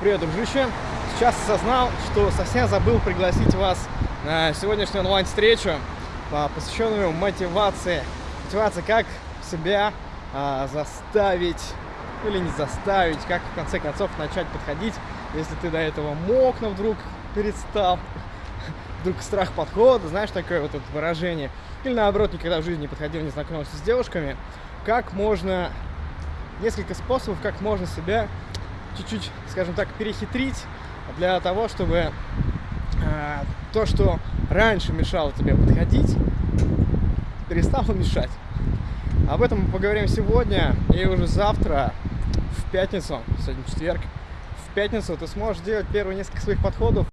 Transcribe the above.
Привет, дружище! Сейчас осознал, что совсем забыл пригласить вас на сегодняшнюю онлайн-встречу, посвященную мотивации. Мотивация, как себя а, заставить или не заставить, как в конце концов начать подходить, если ты до этого мог, но вдруг перестал. Вдруг страх подхода, знаешь, такое вот это выражение. Или наоборот, никогда в жизни не подходил, не знакомился с девушками. Как можно, несколько способов, как можно себя чуть-чуть, скажем так, перехитрить для того, чтобы э, то, что раньше мешало тебе подходить, перестало мешать. Об этом мы поговорим сегодня и уже завтра, в пятницу, сегодня четверг, в пятницу ты сможешь делать первые несколько своих подходов